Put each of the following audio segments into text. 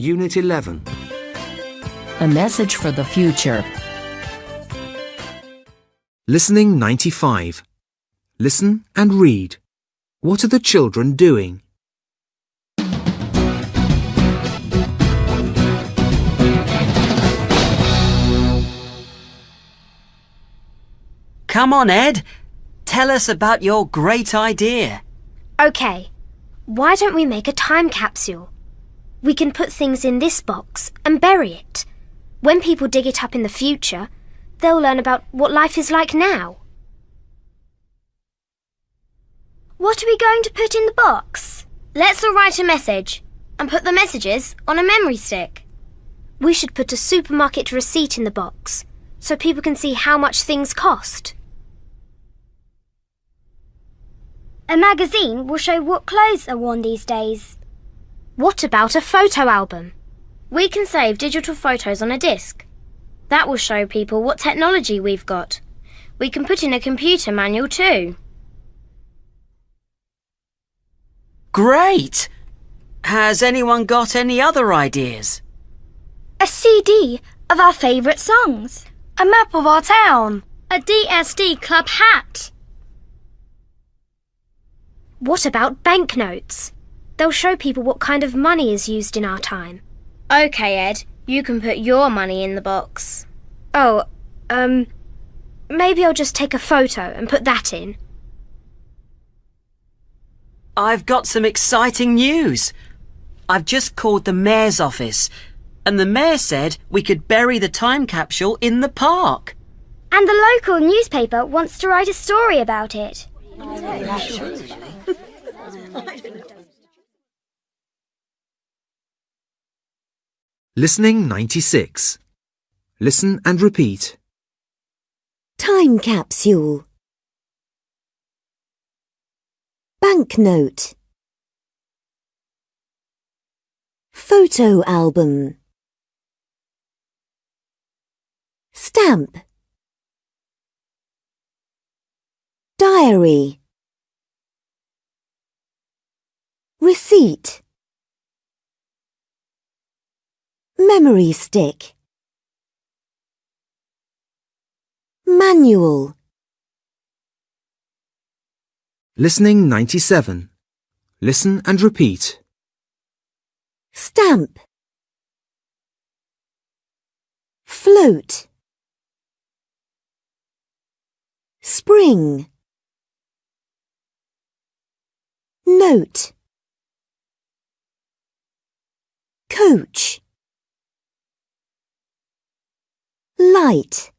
Unit 11. A message for the future. Listening 95. Listen and read. What are the children doing? Come on, Ed. Tell us about your great idea. OK, why don't we make a time capsule? We can put things in this box and bury it. When people dig it up in the future, they'll learn about what life is like now. What are we going to put in the box? Let's all write a message and put the messages on a memory stick. We should put a supermarket receipt in the box so people can see how much things cost. A magazine will show what clothes are worn these days. What about a photo album? We can save digital photos on a disk. That will show people what technology we've got. We can put in a computer manual too. Great! Has anyone got any other ideas? A CD of our favourite songs. A map of our town. A DSD club hat. What about banknotes? They'll show people what kind of money is used in our time. OK, Ed, you can put your money in the box. Oh, um, maybe I'll just take a photo and put that in. I've got some exciting news. I've just called the mayor's office, and the mayor said we could bury the time capsule in the park. And the local newspaper wants to write a story about it. Listening 96. Listen and repeat. Time capsule. Banknote. Photo album. Stamp. Diary. Receipt. Memory stick. Manual. Listening 97. Listen and repeat. Stamp. Float. Spring. Note. Coach. Light.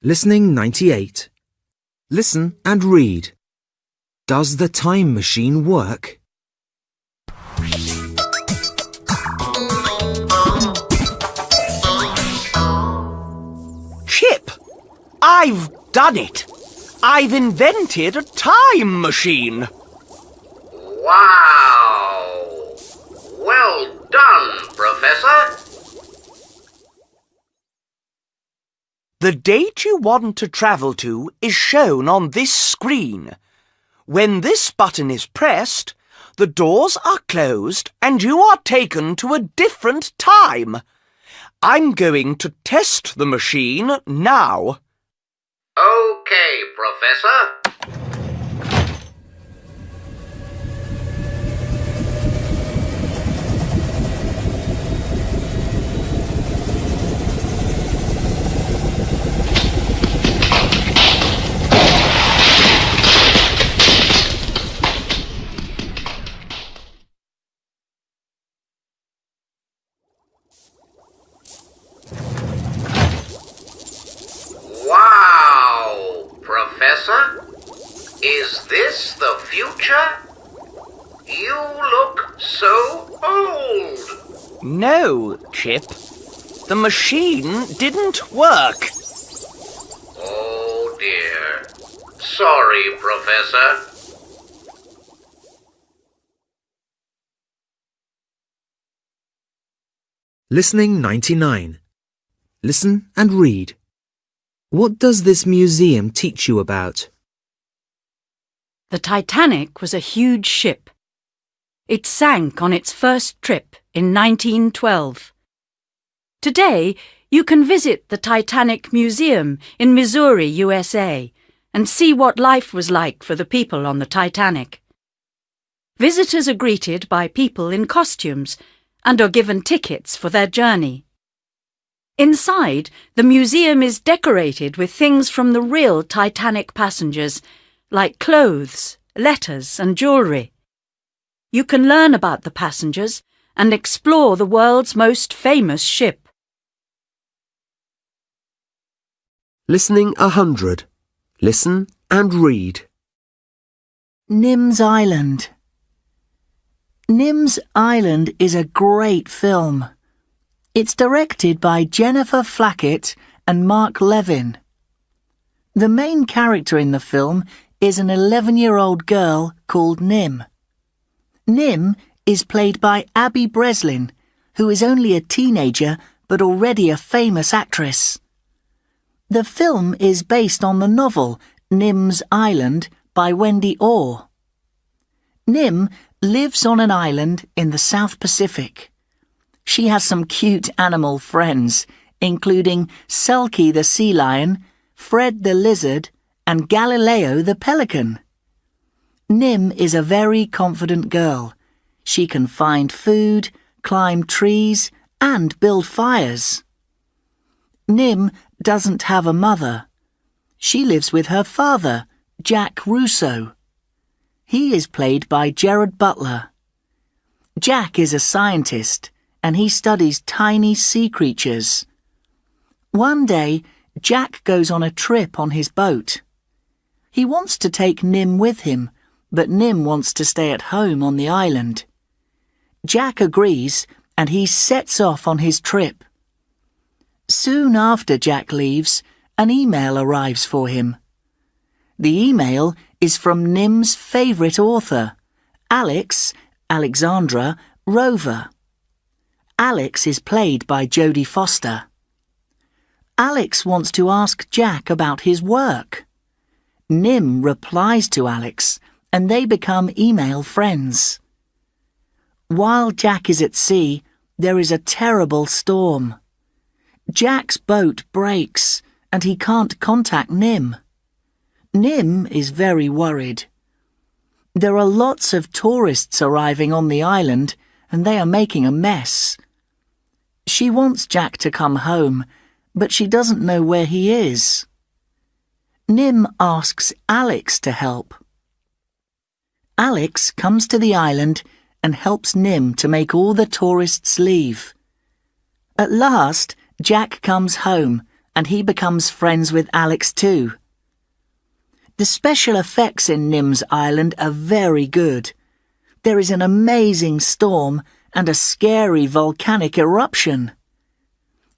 Listening 98. Listen and read. Does the time machine work? Chip, I've done it. I've invented a time machine. Wow! Well done, Professor. The date you want to travel to is shown on this screen. When this button is pressed, the doors are closed and you are taken to a different time. I'm going to test the machine now. Okay, Professor. Wow, Professor. Is this the future? You look so old. No, Chip. The machine didn't work. Oh dear. Sorry, Professor. Listening 99. Listen and read. What does this museum teach you about? The Titanic was a huge ship. It sank on its first trip in 1912. Today, you can visit the Titanic Museum in Missouri, USA, and see what life was like for the people on the Titanic. Visitors are greeted by people in costumes and are given tickets for their journey. Inside, the museum is decorated with things from the real Titanic passengers, like clothes, letters, and jewellery. You can learn about the passengers and explore the world's most famous ship. Listening 100. Listen and read. Nim's Island. Nim's Island is a great film. It's directed by Jennifer Flackett and Mark Levin. The main character in the film is an 11 year old girl called Nim. Nim is played by Abby Breslin, who is only a teenager but already a famous actress. The film is based on the novel Nim's Island by Wendy Orr. Nim lives on an island in the South Pacific. She has some cute animal friends, including Selkie the sea lion, Fred the lizard, and Galileo the pelican. Nim is a very confident girl. She can find food, climb trees, and build fires. Nim doesn't have a mother. She lives with her father, Jack Russo. He is played by Gerard Butler. Jack is a scientist and he studies tiny sea creatures. One day, Jack goes on a trip on his boat. He wants to take Nim with him, but Nim wants to stay at home on the island. Jack agrees and he sets off on his trip. Soon after Jack leaves, an email arrives for him. The email is from Nim's favourite author, Alex, Alexandra, Rover. Alex is played by Jodie Foster. Alex wants to ask Jack about his work. Nim replies to Alex, and they become email friends. While Jack is at sea, there is a terrible storm. Jack's boat breaks, and he can't contact Nim. Nim is very worried. There are lots of tourists arriving on the island, and they are making a mess. She wants Jack to come home, but she doesn't know where he is. Nim asks Alex to help. Alex comes to the island and helps Nim to make all the tourists leave. At last, Jack comes home and he becomes friends with Alex too. The special effects in Nim's Island are very good. There is an amazing storm and a scary volcanic eruption.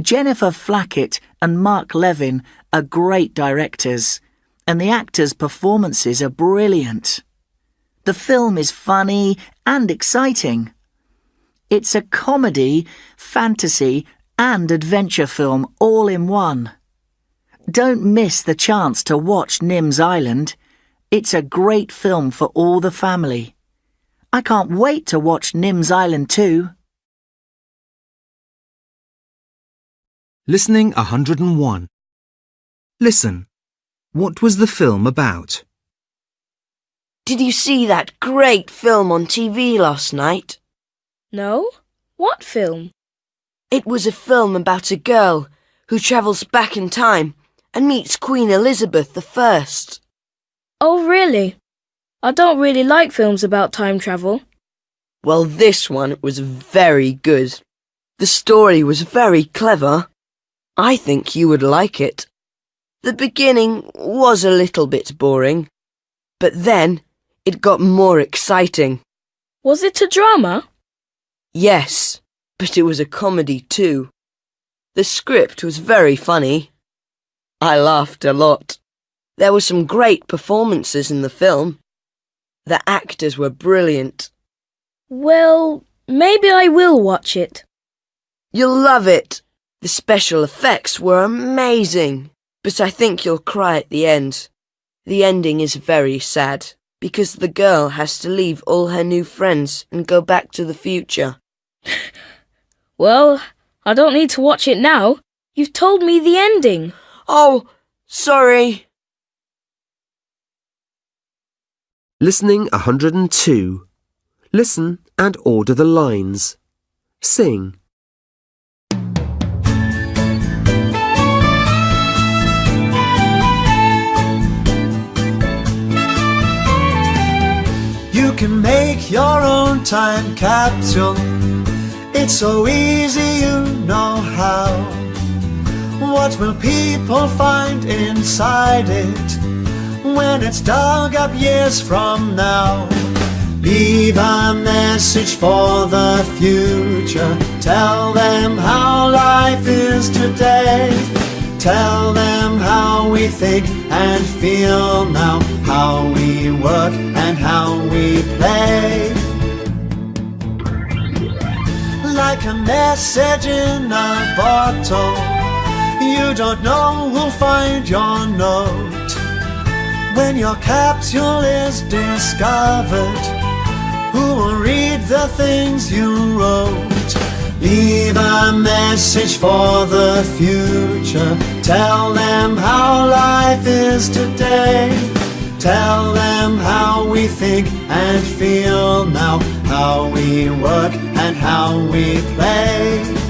Jennifer Flackett and Mark Levin are great directors, and the actors' performances are brilliant. The film is funny and exciting. It's a comedy, fantasy, and adventure film all in one. Don't miss the chance to watch Nim's Island. It's a great film for all the family. I can't wait to watch Nim's Island too. Listening 101. Listen. What was the film about? Did you see that great film on TV last night? No? What film? It was a film about a girl who travels back in time and meets Queen Elizabeth I. Oh, really? I don't really like films about time travel. Well, this one was very good. The story was very clever. I think you would like it. The beginning was a little bit boring, but then it got more exciting. Was it a drama? Yes, but it was a comedy too. The script was very funny. I laughed a lot. There were some great performances in the film. The actors were brilliant. Well, maybe I will watch it. You'll love it. The special effects were amazing, but I think you'll cry at the end. The ending is very sad because the girl has to leave all her new friends and go back to the future. Well, I don't need to watch it now. You've told me the ending. Oh, sorry. Listening 102. Listen and order the lines. Sing. Can make your own time capsule. It's so easy, you know how. What will people find inside it when it's dug up years from now? Leave a message for the future. Tell them how life is today. Tell them how we think and feel now, how we work and how we play. Like a message in a bottle, you don't know who'll find your note. When your capsule is discovered, who will read the things you wrote? Leave a message for the future. Tell them how life is today. Tell them how we think and feel now, how we work and how we play.